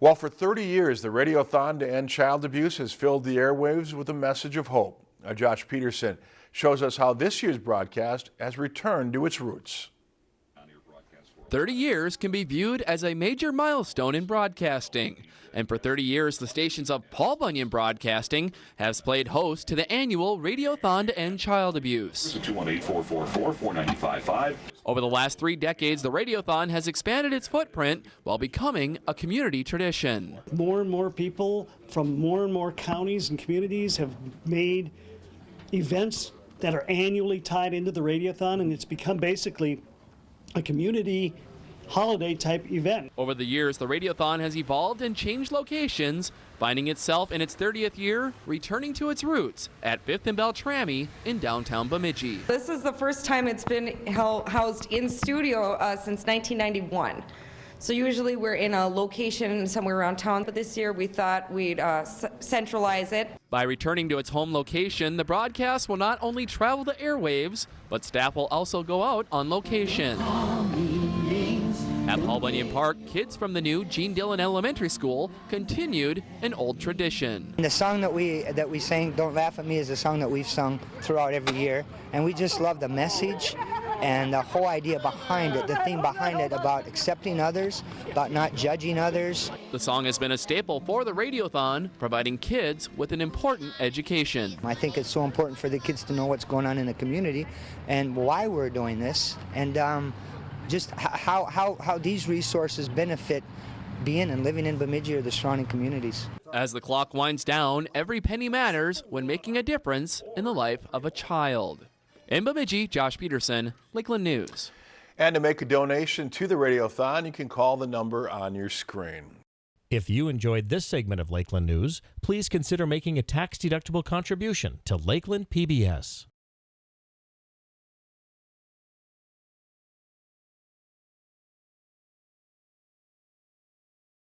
Well, for 30 years, the Radiothon to End Child Abuse has filled the airwaves with a message of hope. Josh Peterson shows us how this year's broadcast has returned to its roots. 30 years can be viewed as a major milestone in broadcasting. And for 30 years, the stations of Paul Bunyan Broadcasting has played host to the annual Radiothon to End Child Abuse. 218-444-4955. Over the last three decades, the Radiothon has expanded its footprint while becoming a community tradition. More and more people from more and more counties and communities have made events that are annually tied into the Radiothon, and it's become basically a community holiday type event. Over the years, the Radiothon has evolved and changed locations, finding itself in its 30th year, returning to its roots at 5th and Beltrami in downtown Bemidji. This is the first time it's been housed in studio uh, since 1991. So usually we're in a location somewhere around town, but this year we thought we'd uh, centralize it. By returning to its home location, the broadcast will not only travel the airwaves, but staff will also go out on location. At Paul Bunyan Park, kids from the new Gene Dillon Elementary School continued an old tradition. The song that we that we sang, "Don't Laugh at Me," is a song that we've sung throughout every year, and we just love the message and the whole idea behind it, the theme behind it about accepting others, about not judging others. The song has been a staple for the Radiothon, providing kids with an important education. I think it's so important for the kids to know what's going on in the community and why we're doing this, and um, just how, how, how these resources benefit being and living in Bemidji or the surrounding communities. As the clock winds down, every penny matters when making a difference in the life of a child. In Bemidji, Josh Peterson, Lakeland News. And to make a donation to the Radiothon, you can call the number on your screen. If you enjoyed this segment of Lakeland News, please consider making a tax-deductible contribution to Lakeland PBS.